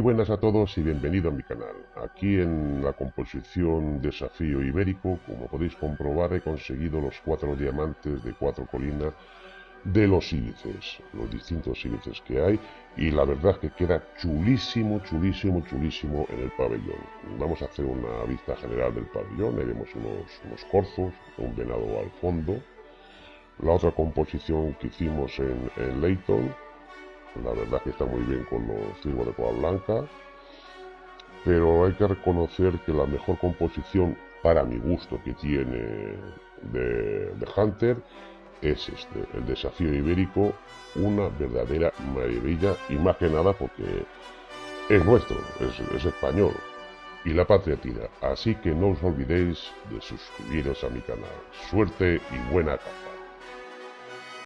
buenas a todos y bienvenido a mi canal. Aquí en la composición Desafío Ibérico, como podéis comprobar, he conseguido los cuatro diamantes de cuatro colinas de los sílices, los distintos sílices que hay, y la verdad es que queda chulísimo, chulísimo, chulísimo en el pabellón. Vamos a hacer una vista general del pabellón, ahí vemos unos, unos corzos, un venado al fondo. La otra composición que hicimos en, en la verdad que está muy bien con los ciervos de cola blanca. Pero hay que reconocer que la mejor composición para mi gusto que tiene de, Hunter es este, el desafío ibérico, una verdadera maravilla y más que nada porque es nuestro, es, es español y la patria tira. Así que no os olvidéis de suscribiros a mi canal. Suerte y buena capa.